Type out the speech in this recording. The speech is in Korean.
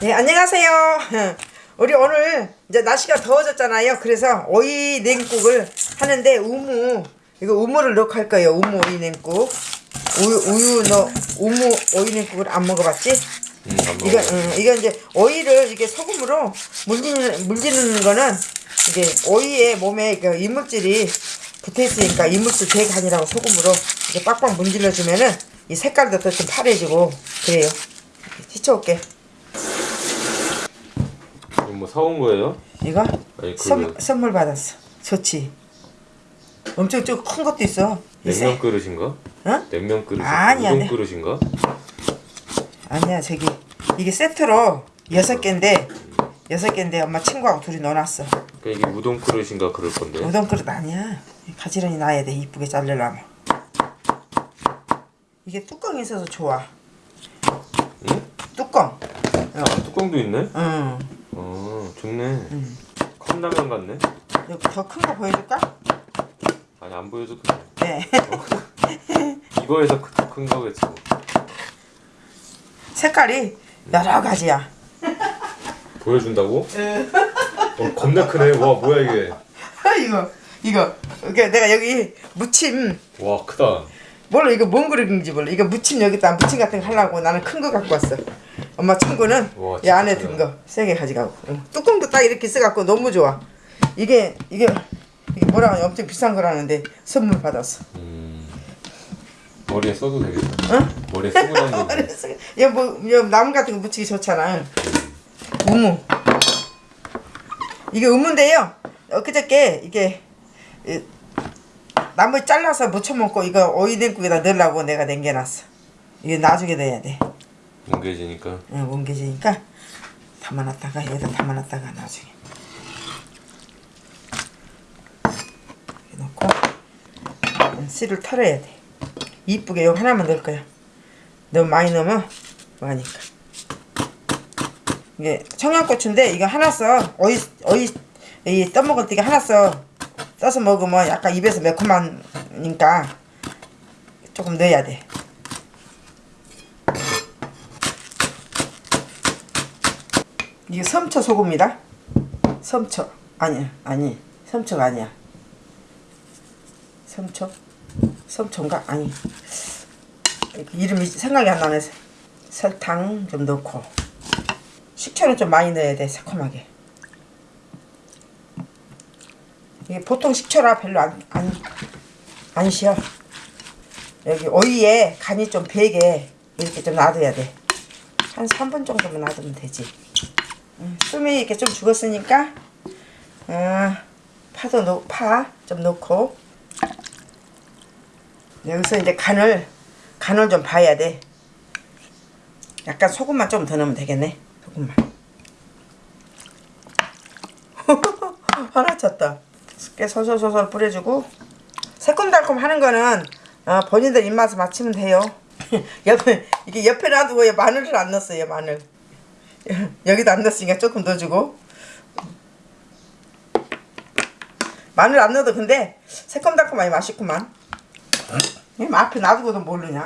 네, 안녕하세요. 우리 오늘 이제 날씨가 더워졌잖아요. 그래서 오이 냉국을 하는데 우무 이거 우무를 넣고 할 거예요. 우무 오이 냉국. 우유 우유 넣 우무 오이 냉국을 안 먹어봤지? 음, 안 이거. 음, 이거 이제 오이를 이게 소금으로 물리는 물리는 거는 이게 오이의 몸에 그 이물질이 붙어 있으니까 이물질 대간이라고 소금으로 이렇게 빡빡 문질러 주면은 이 색깔도 더좀 파래지고 그래요. 씻어올게. 뭐 사온 거예요? 이거 아니, 그 선, 선물 받았어. 좋지. 엄청 좀 큰 것도 있어. 냉면 그릇인가? 어? 냉면 그릇. 아니야, 우동 네. 그릇인가? 아니야 저기 이게 세트로 여섯 개인데 여섯 개인데 엄마 친구하고 둘이 넣어놨어. 그러니까 이게 우동 그릇인가 그럴 건데. 우동 그릇 아니야. 가지런히 놔야 돼 이쁘게 자르려면. 이게 뚜껑이 있어서 좋아. 응? 뚜껑. 아 뚜껑도 있네. 응. 어 좋네. 컵라면 같네. 더 큰 거 보여줄까? 아니 안 보여도 돼. 네. 이거에서 큰- 큰 거겠지. 뭐. 색깔이 여러 가지야. 보여준다고? 어 겁나 크네. 와 뭐야 이게. 이거 이거 이게 내가 여기 무침 와 크다. 몰라 이거 뭔 그릇인지 몰라 이거 무침 여기다 무침 같은 거 하려고 나는 큰 거 갖고 왔어 엄마 친구는 우와, 이 안에. 든 거세개 가져가고 응. 뚜껑도 딱 이렇게 써갖고 너무 좋아 이게 이게 이게 뭐라 하냐 엄청 비싼 거라는데 선물 받았어 음. 머리에 써도 되겠다. 응? 머리에 쓰고 다니는 거. 그래서 이뭐 이거 나무 같은 거 묻히기 좋잖아 우무 이게 우무인데요 엊그저께 이게 이, 나무 잘라서 무쳐 먹고 이거 오이 냉국에다 넣으려고 내가 남겨놨어 이게 나중에 넣어야 돼 뭉개지니까. 응, 뭉개지니까 담아놨다가 여기다 담아놨다가 나중에 넣고 응, 씨를 털어야 돼. 이쁘게 요 하나만 넣을 거야. 너무 많이 넣으면 뭐하니까. 이게 청양고추인데 이거 하나 써. 어이 어이 이 떠먹을 때 하나 써. 써서 먹으면 약간 입에서 매콤하니까 조금 넣어야 돼 이게 섬초 소금이다. 섬초 아니야 아니 섬초가 아니야. 섬초 섬초인가 아니 이름이 생각이 안 나네. 설탕 좀 넣고 식초는 좀 많이 넣어야 돼 새콤하게. 이게 보통 식초라 별로 안 안 안 쉬어. 여기 오이에 간이 좀 배게 이렇게 좀 놔둬야 돼. 한 3분 정도만 놔두면 되지. 음, 숨이 이렇게 좀 죽었으니까 어, 파도 넣, 파좀 넣고 여기서 이제 간을 간을 좀 봐야 돼. 약간 소금만 좀 더 넣으면 되겠네. 소금만. 하나 쳤다. 꽤 솔솔솔솔 뿌려주고 새콤달콤 하는 거는 어, 본인들 입맛에 맞추면 돼요. 옆에 이게 옆에 놔두고 마늘을 안 넣었어요 마늘. 여기도 안 넣었으니까 조금 넣어주고. 마늘 안 넣어도 근데 새콤달콤하니 맛있구만. 이 앞에 놔두고도 모르냐.